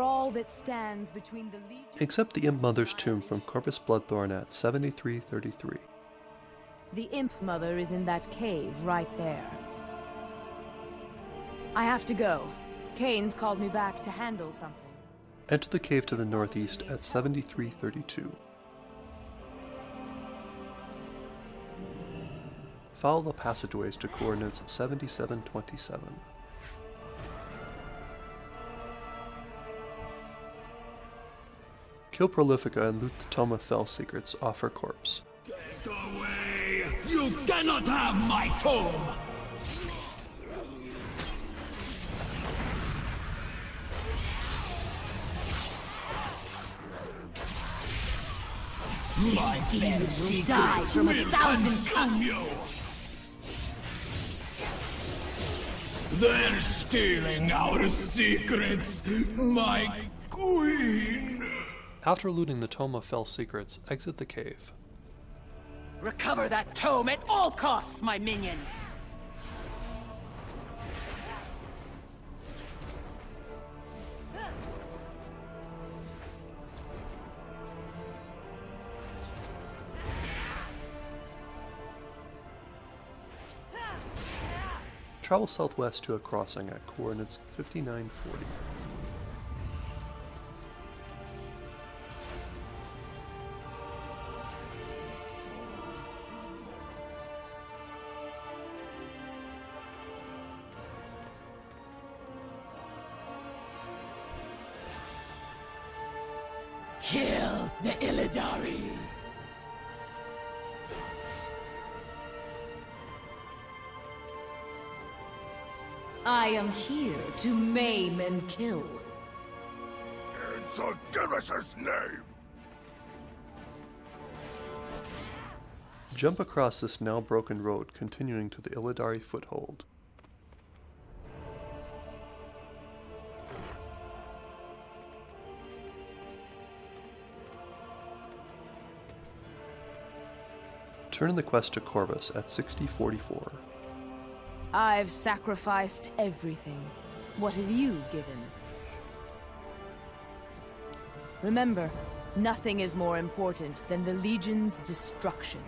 all that stands between the Legion. Accept the Imp Mother's tomb from Kor'vas Bloodthorn at 7333. The Imp Mother is in that cave right there. I have to go. Kayn's called me back to handle something. Enter the cave to the northeast at 7332. Follow the passageways to coordinates 7727. Kill Prolifica and loot the Tome of Fel secrets off her corpse. Get away! You cannot have my tome! My fell die secrets from a will thousand consume you! They're stealing our secrets, my queen! After looting the Tome of Fel secrets, exit the cave. Recover that tome at all costs, my minions! Travel southwest to a crossing at coordinates 5940. Kill the Illidari! I am here to maim and kill. In Sargeras' name! Jump across this now broken road, continuing to the Illidari foothold. Turn in the quest to Kor'vas at 6044. I've sacrificed everything. What have you given? Remember, nothing is more important than the Legion's destruction.